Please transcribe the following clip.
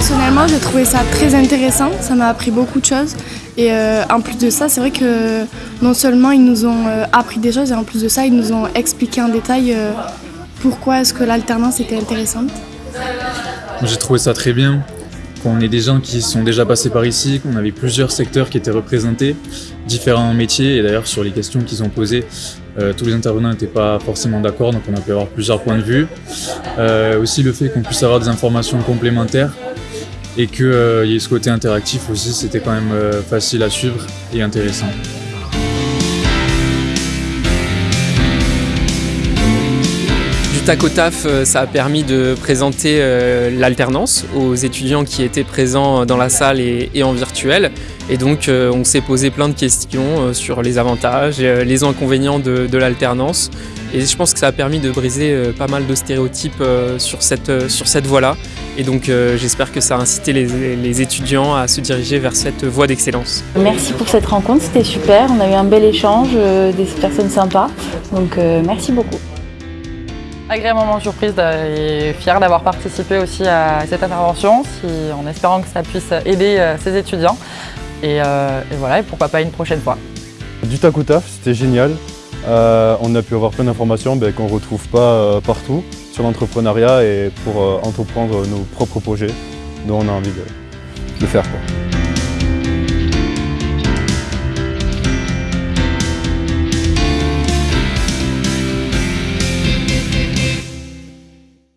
Personnellement, j'ai trouvé ça très intéressant, ça m'a appris beaucoup de choses. Et euh, en plus de ça, c'est vrai que non seulement ils nous ont euh, appris des choses, et en plus de ça, ils nous ont expliqué en détail euh, pourquoi est-ce que l'alternance était intéressante. J'ai trouvé ça très bien, qu'on ait des gens qui sont déjà passés par ici, qu'on avait plusieurs secteurs qui étaient représentés, différents métiers, et d'ailleurs sur les questions qu'ils ont posées, tous les intervenants n'étaient pas forcément d'accord, donc on a pu avoir plusieurs points de vue. Aussi le fait qu'on puisse avoir des informations complémentaires et qu'il euh, y ait ce côté interactif aussi, c'était quand même euh, facile à suivre et intéressant. Du euh, ça a permis de présenter euh, l'alternance aux étudiants qui étaient présents dans la salle et, en virtuel. Et donc euh, on s'est posé plein de questions sur les avantages, les inconvénients de, l'alternance. Et je pense que ça a permis de briser pas mal de stéréotypes sur cette, sur cette voie-là. Et donc j'espère que ça a incité les, étudiants à se diriger vers cette voie d'excellence. Merci pour cette rencontre, c'était super. On a eu un bel échange, des personnes sympas. Donc merci beaucoup. Agréablement surprise et fière d'avoir participé aussi à cette intervention, en espérant que ça puisse aider euh, ces étudiants. Et, euh, et voilà, et pourquoi pas une prochaine fois. Du tac au taf, c'était génial. Euh, on a pu avoir plein d'informations ben, qu'on ne retrouve pas euh, partout sur l'entrepreneuriat et pour euh, entreprendre nos propres projets dont on a envie de, de faire.